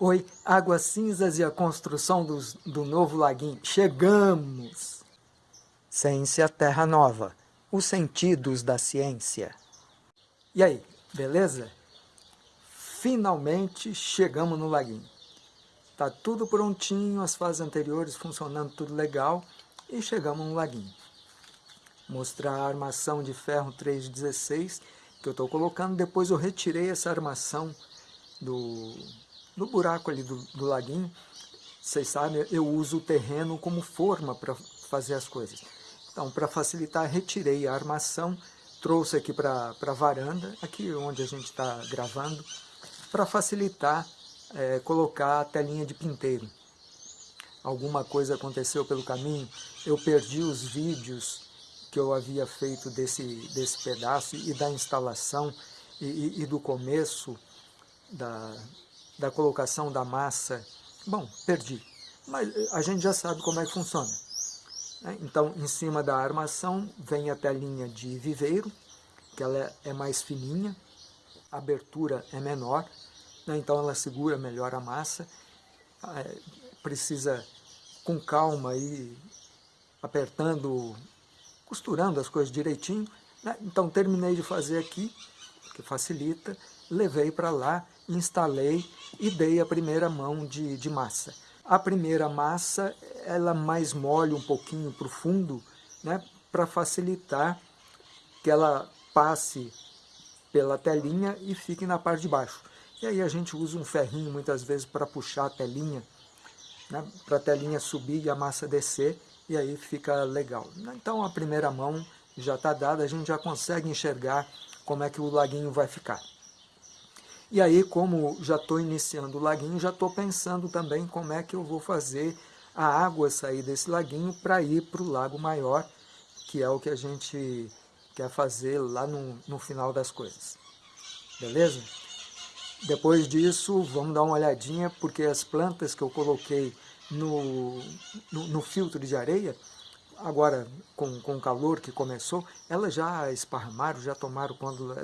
Oi, Águas Cinzas e a construção dos, do novo laguinho. Chegamos! Ciência Terra Nova. Os sentidos da ciência. E aí, beleza? Finalmente chegamos no laguinho. Tá tudo prontinho, as fases anteriores funcionando tudo legal e chegamos no laguinho. Mostrar a armação de ferro 316 que eu estou colocando. Depois eu retirei essa armação do, do buraco ali do, do laguinho. Vocês sabem, eu uso o terreno como forma para fazer as coisas. Então, para facilitar, retirei a armação, trouxe aqui para a varanda, aqui onde a gente está gravando, para facilitar é, colocar a telinha de pinteiro. Alguma coisa aconteceu pelo caminho, eu perdi os vídeos que eu havia feito desse, desse pedaço e da instalação e, e, e do começo da, da colocação da massa. Bom, perdi, mas a gente já sabe como é que funciona. Né? Então, em cima da armação vem a telinha de viveiro, que ela é mais fininha, a abertura é menor, né? então ela segura melhor a massa, é, precisa com calma ir apertando costurando as coisas direitinho. Né? Então terminei de fazer aqui, que facilita, levei para lá, instalei e dei a primeira mão de, de massa. A primeira massa, ela mais molha um pouquinho para o fundo, né? para facilitar que ela passe pela telinha e fique na parte de baixo. E aí a gente usa um ferrinho muitas vezes para puxar a telinha, né? para a telinha subir e a massa descer e aí fica legal. Então a primeira mão já está dada, a gente já consegue enxergar como é que o laguinho vai ficar. E aí, como já estou iniciando o laguinho, já estou pensando também como é que eu vou fazer a água sair desse laguinho para ir para o lago maior, que é o que a gente quer fazer lá no, no final das coisas. Beleza? Depois disso, vamos dar uma olhadinha, porque as plantas que eu coloquei no, no, no filtro de areia, agora com, com o calor que começou, elas já esparramaram, já tomaram quando...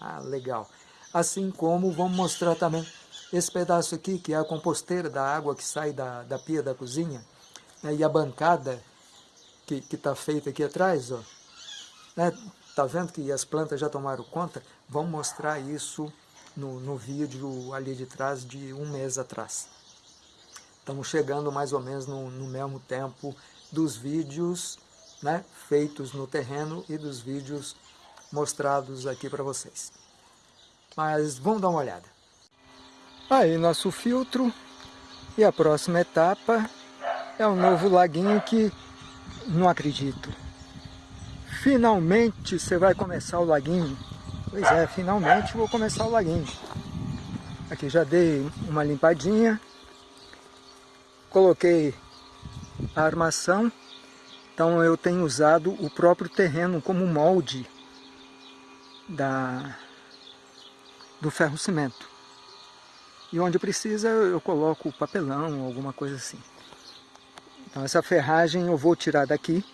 Ah, legal. Assim como vamos mostrar também esse pedaço aqui, que é a composteira da água que sai da, da pia da cozinha, né, e a bancada que está feita aqui atrás, ó, né, tá vendo que as plantas já tomaram conta? Vamos mostrar isso no, no vídeo ali de trás, de um mês atrás. Estamos chegando mais ou menos no, no mesmo tempo dos vídeos né, feitos no terreno e dos vídeos mostrados aqui para vocês. Mas vamos dar uma olhada. Aí nosso filtro e a próxima etapa é o novo laguinho que não acredito. Finalmente você vai começar o laguinho. Pois é, finalmente vou começar o laguinho. Aqui já dei uma limpadinha coloquei a armação, então eu tenho usado o próprio terreno como molde da, do ferro-cimento. E onde precisa eu coloco papelão, alguma coisa assim. Então essa ferragem eu vou tirar daqui,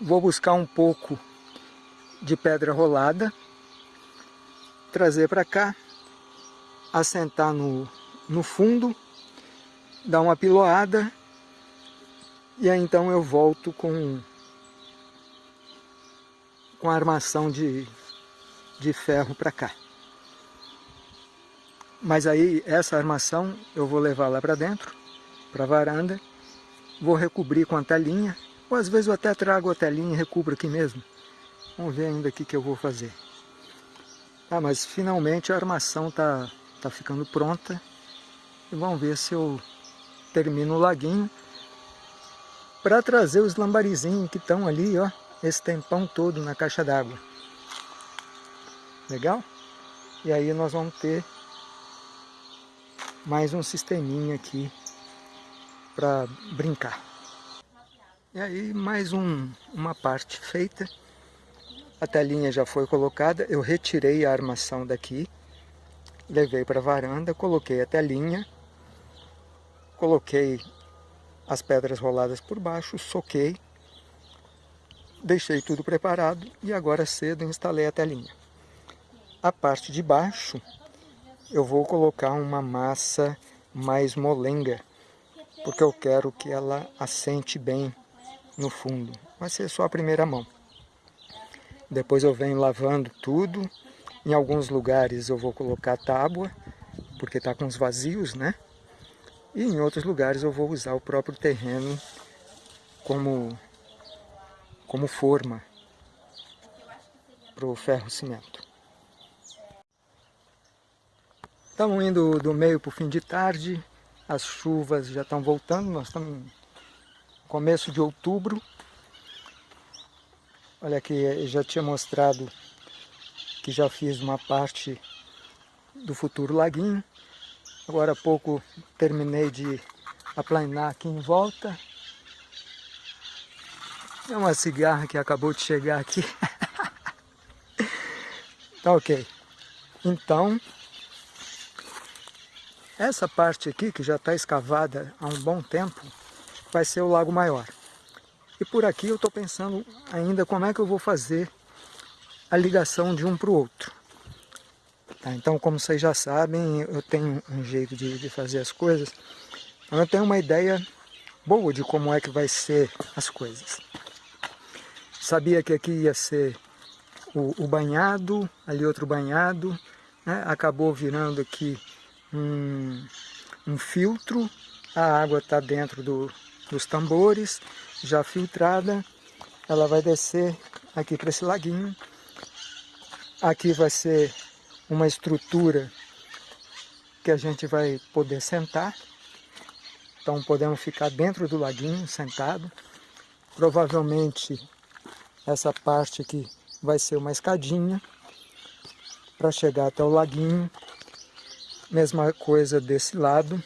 vou buscar um pouco de pedra rolada, trazer para cá, assentar no, no fundo dar uma piloada e aí então eu volto com, com a armação de, de ferro para cá. Mas aí essa armação eu vou levar lá para dentro, para a varanda, vou recobrir com a telinha, ou às vezes eu até trago a telinha e recubro aqui mesmo. Vamos ver ainda o que, eu vou fazer. Ah, mas finalmente a armação está tá ficando pronta. E vamos ver se eu termina o laguinho, para trazer os lambarizinhos que estão ali, ó, esse tempão todo na caixa d'água. Legal? E aí nós vamos ter mais um sisteminha aqui para brincar. E aí mais um, uma parte feita. A telinha já foi colocada, eu retirei a armação daqui, levei para a varanda, coloquei a telinha Coloquei as pedras roladas por baixo, soquei, deixei tudo preparado e agora cedo instalei a telinha. A parte de baixo eu vou colocar uma massa mais molenga, porque eu quero que ela assente bem no fundo. Vai ser só a primeira mão. Depois eu venho lavando tudo. Em alguns lugares eu vou colocar tábua, porque está com os vazios, né? E em outros lugares eu vou usar o próprio terreno como, como forma para o ferro Estamos indo do meio para o fim de tarde, as chuvas já estão voltando, nós estamos no começo de outubro. Olha aqui, eu já tinha mostrado que já fiz uma parte do futuro laguinho. Agora há pouco terminei de aplanar aqui em volta. É uma cigarra que acabou de chegar aqui. tá ok. Então, essa parte aqui, que já está escavada há um bom tempo, vai ser o Lago Maior. E por aqui eu estou pensando ainda como é que eu vou fazer a ligação de um para o outro. Tá, então, como vocês já sabem, eu tenho um jeito de, de fazer as coisas. Então, eu tenho uma ideia boa de como é que vai ser as coisas. Sabia que aqui ia ser o, o banhado, ali outro banhado, né? acabou virando aqui um, um filtro, a água está dentro do, dos tambores, já filtrada, ela vai descer aqui para esse laguinho. Aqui vai ser uma estrutura que a gente vai poder sentar. Então podemos ficar dentro do laguinho, sentado. Provavelmente essa parte aqui vai ser uma escadinha para chegar até o laguinho Mesma coisa desse lado.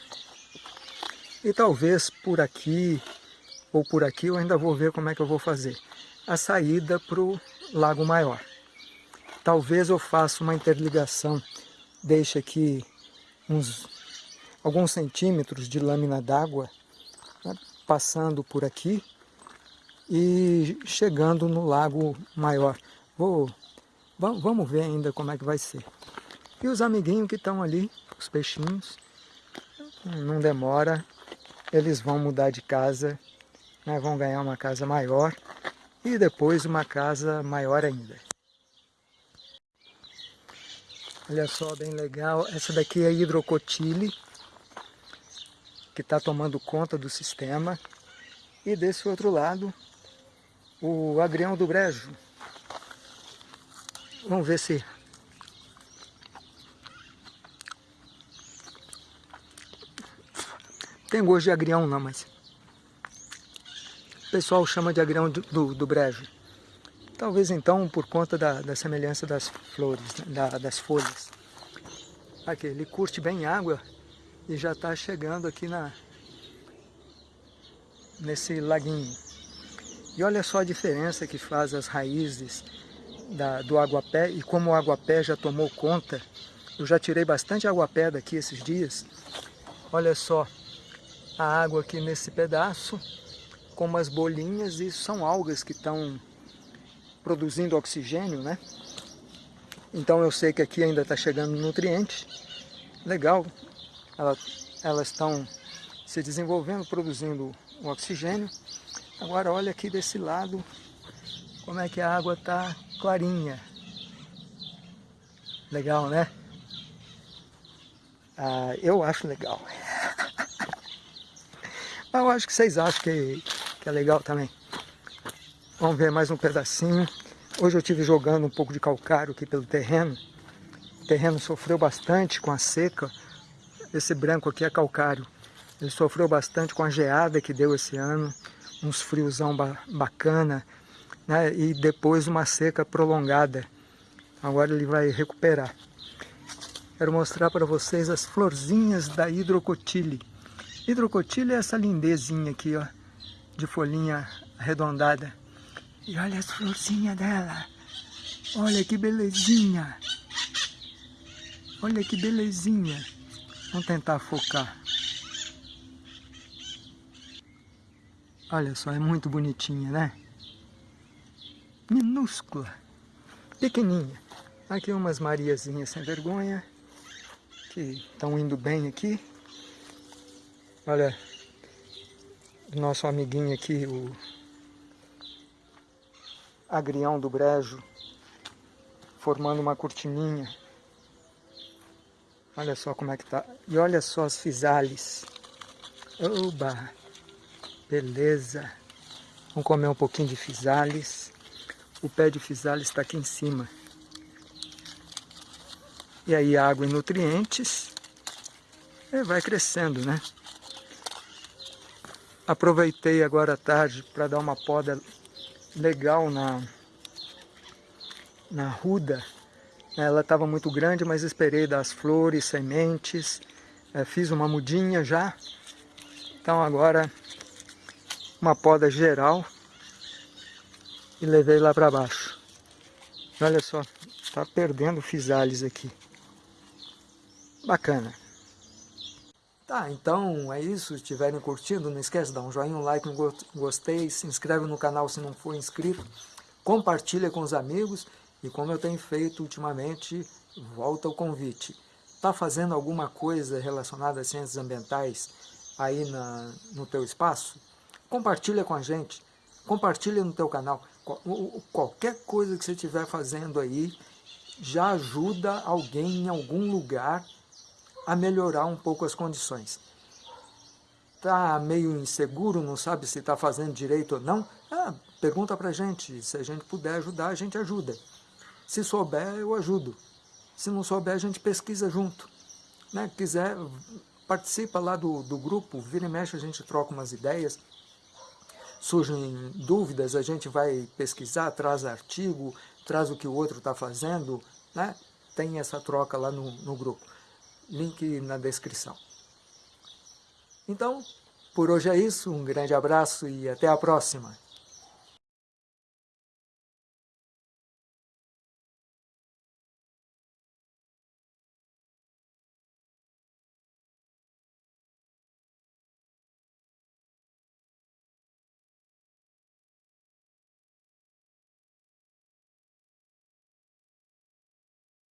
E talvez por aqui ou por aqui eu ainda vou ver como é que eu vou fazer. A saída para o Lago Maior. Talvez eu faça uma interligação, deixe aqui uns alguns centímetros de lâmina d'água né, passando por aqui e chegando no lago maior. Vou, vamos ver ainda como é que vai ser. E os amiguinhos que estão ali os peixinhos. Não demora, eles vão mudar de casa, né, vão ganhar uma casa maior e depois uma casa maior ainda. Olha só, bem legal. Essa daqui é a hidrocotile, que está tomando conta do sistema. E desse outro lado, o agrião do brejo. Vamos ver se Tem gosto de agrião não, mas... O pessoal chama de agrião do, do, do brejo. Talvez então por conta da, da semelhança das flores, né? da, das folhas. Aqui, ele curte bem água e já está chegando aqui na nesse laguinho. E olha só a diferença que faz as raízes da, do aguapé e como o aguapé já tomou conta. Eu já tirei bastante aguapé daqui esses dias. Olha só, a água aqui nesse pedaço com umas bolinhas, isso são algas que estão produzindo oxigênio, né? Então eu sei que aqui ainda está chegando nutriente, legal, elas estão se desenvolvendo, produzindo o oxigênio. Agora olha aqui desse lado como é que a água está clarinha. Legal, né? Ah, eu acho legal. Eu acho que vocês acham que, que é legal também. Vamos ver mais um pedacinho. Hoje eu estive jogando um pouco de calcário aqui pelo terreno. O terreno sofreu bastante com a seca. Esse branco aqui é calcário. Ele sofreu bastante com a geada que deu esse ano. Uns friozão ba bacana. Né? E depois uma seca prolongada. Agora ele vai recuperar. Quero mostrar para vocês as florzinhas da hidrocotile. Hidrocotilha é essa lindezinha aqui, ó, de folhinha arredondada. E olha as florzinhas dela. Olha que belezinha. Olha que belezinha. Vamos tentar focar. Olha só, é muito bonitinha, né? Minúscula. Pequeninha. Aqui umas mariazinhas sem vergonha. Que estão indo bem aqui. Olha, nosso amiguinho aqui, o agrião do brejo, formando uma cortininha. Olha só como é que tá. E olha só as fisales. Oba! Beleza! Vamos comer um pouquinho de fisales. O pé de fisales está aqui em cima. E aí água e nutrientes. E vai crescendo, né? Aproveitei agora à tarde para dar uma poda legal na, na ruda. Ela estava muito grande, mas esperei das flores, sementes. É, fiz uma mudinha já. Então agora uma poda geral e levei lá para baixo. Olha só, tá perdendo fisales aqui. Bacana. Tá, então é isso. Se estiverem curtindo, não esquece de dar um joinha, um like, um gostei, se inscreve no canal se não for inscrito, compartilha com os amigos e como eu tenho feito ultimamente, volta o convite. Está fazendo alguma coisa relacionada a ciências ambientais aí na, no teu espaço? Compartilha com a gente, compartilha no teu canal. Qualquer coisa que você estiver fazendo aí já ajuda alguém em algum lugar a melhorar um pouco as condições. Está meio inseguro, não sabe se está fazendo direito ou não? Ah, pergunta para a gente, se a gente puder ajudar, a gente ajuda. Se souber, eu ajudo. Se não souber, a gente pesquisa junto. Né? Quiser, participa lá do, do grupo, vira e mexe, a gente troca umas ideias. Surgem dúvidas, a gente vai pesquisar, traz artigo, traz o que o outro está fazendo, né? tem essa troca lá no, no grupo link na descrição. Então, por hoje é isso, um grande abraço e até a próxima.